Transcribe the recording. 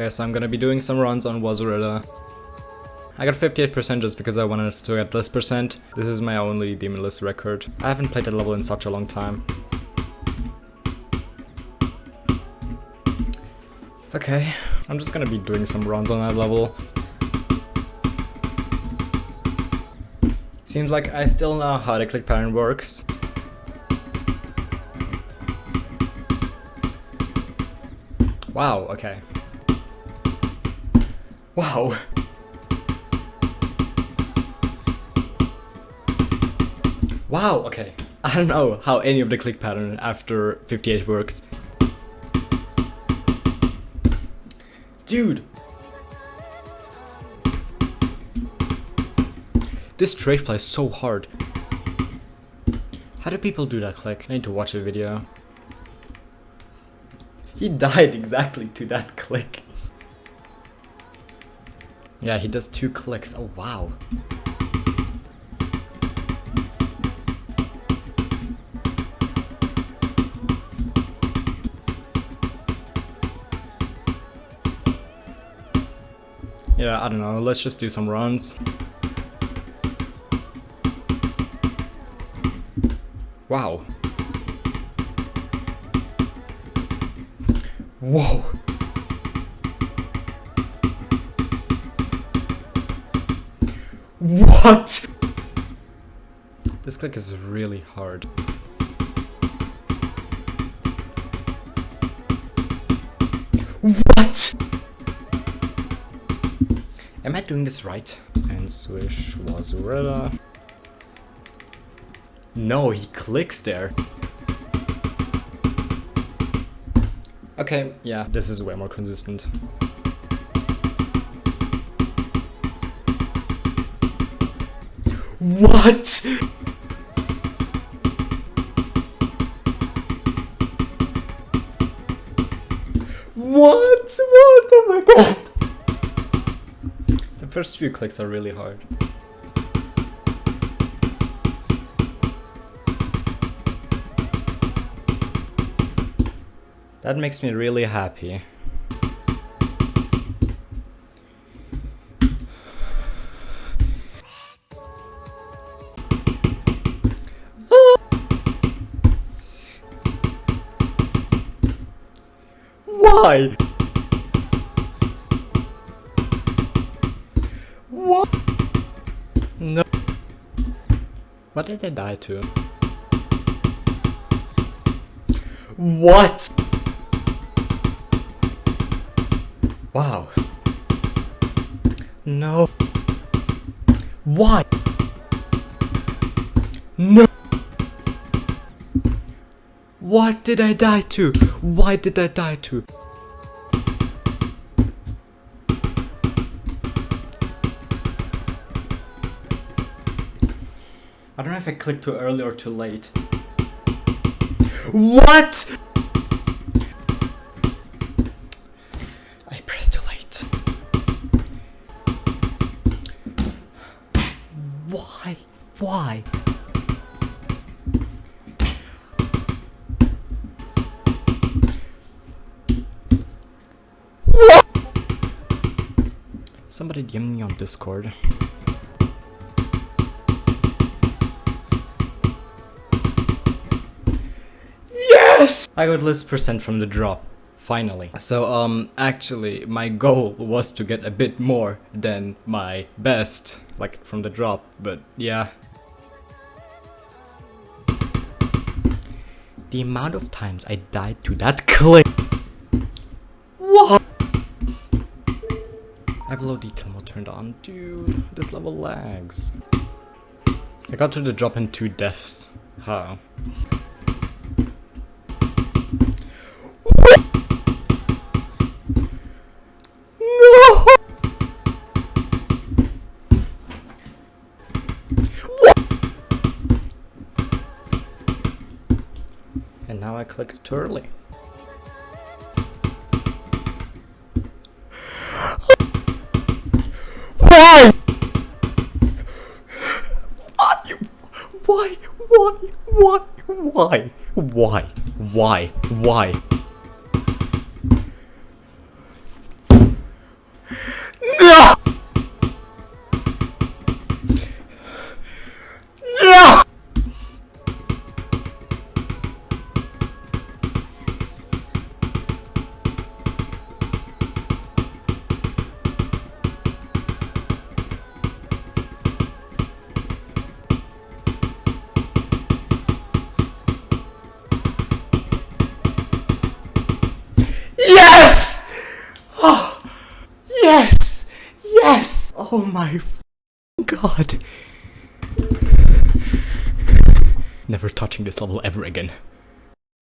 Okay, so I'm gonna be doing some runs on Wazurilla. I got 58% just because I wanted to get less percent. This is my only Demon List record. I haven't played that level in such a long time. Okay, I'm just gonna be doing some runs on that level. Seems like I still know how the click pattern works. Wow, okay. Wow. Wow, okay. I don't know how any of the click pattern after 58 works. Dude! This trade flies so hard. How do people do that click? I need to watch a video. He died exactly to that click. Yeah, he does two clicks. Oh, wow. Yeah, I don't know. Let's just do some runs. Wow. Whoa. What? This click is really hard. What? Am I doing this right? And swish Wazurilla. No, he clicks there. Okay, yeah, this is way more consistent. What? What? What? Oh my god! The first few clicks are really hard. That makes me really happy. Why? What? No. What did I die to? What? Wow. No. Why? No. What did I die to? Why did I die to? I don't know if I clicked too early or too late. What? I pressed too late. Why? Why? What? Somebody DM me on Discord. Yes! I got less percent from the drop. Finally. So, um, actually, my goal was to get a bit more than my best, like, from the drop, but yeah. The amount of times I died to that clip. What? I have low detail mode turned on. Dude, this level lags. I got to the drop in two deaths. How? No! And now I clicked too early. Why? Why? Why? Why? Why? Why? Why? Why? Yes! Yes! Oh my god. Never touching this level ever again.